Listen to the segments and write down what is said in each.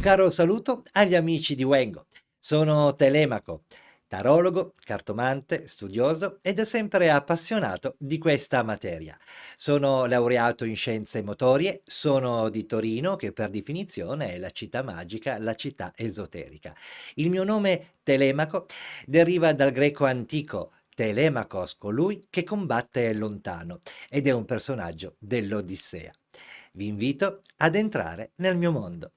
Un caro saluto agli amici di Wengo. Sono Telemaco, tarologo, cartomante, studioso ed è sempre appassionato di questa materia. Sono laureato in scienze motorie, sono di Torino, che per definizione è la città magica, la città esoterica. Il mio nome Telemaco deriva dal greco antico Telemachos, colui che combatte lontano, ed è un personaggio dell'Odissea. Vi invito ad entrare nel mio mondo.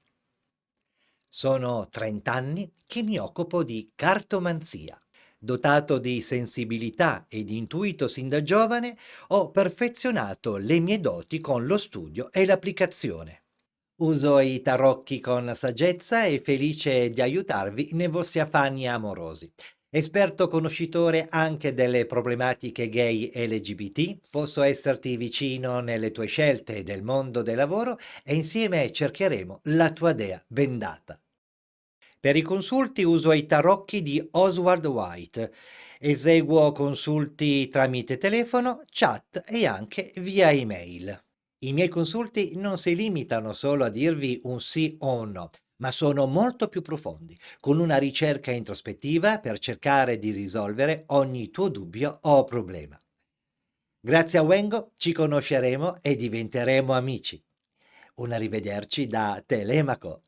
Sono 30 anni che mi occupo di cartomanzia. Dotato di sensibilità e di intuito sin da giovane, ho perfezionato le mie doti con lo studio e l'applicazione. Uso i tarocchi con saggezza e felice di aiutarvi nei vostri affanni amorosi. Esperto conoscitore anche delle problematiche gay LGBT, posso esserti vicino nelle tue scelte del mondo del lavoro e insieme cercheremo la tua dea bendata. Per i consulti uso i tarocchi di Oswald White. Eseguo consulti tramite telefono, chat e anche via email. I miei consulti non si limitano solo a dirvi un sì o un no, ma sono molto più profondi, con una ricerca introspettiva per cercare di risolvere ogni tuo dubbio o problema. Grazie a Wengo ci conosceremo e diventeremo amici. Un arrivederci da Telemaco.